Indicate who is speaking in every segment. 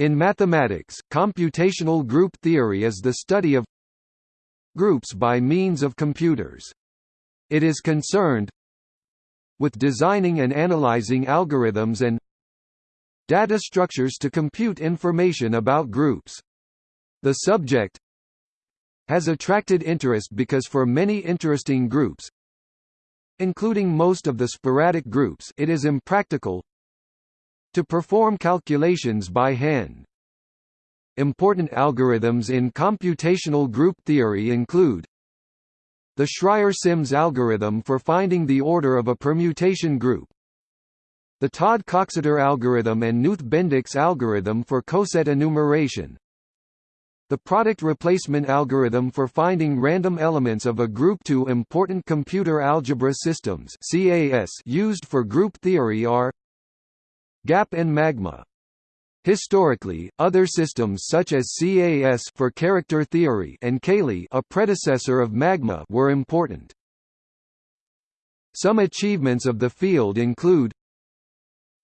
Speaker 1: In mathematics, computational group theory is the study of groups by means of computers. It is concerned with designing and analyzing algorithms and data structures to compute information about groups. The subject has attracted interest because for many interesting groups including most of the sporadic groups it is impractical to perform calculations by hand. Important algorithms in computational group theory include the Schreier-Sims algorithm for finding the order of a permutation group, the Todd-Coxeter algorithm and Knuth-Bendix algorithm for coset enumeration, the product replacement algorithm for finding random elements of a group two important computer algebra systems used for group theory are GAP and Magma. Historically, other systems such as CAS for character theory and Cayley, a predecessor of Magma, were important. Some achievements of the field include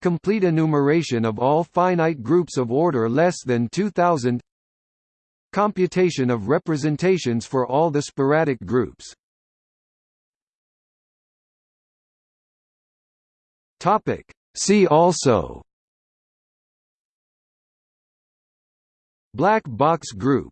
Speaker 1: complete enumeration of all finite groups of order less than 2000 computation of representations for all the sporadic groups Topic See also Black box group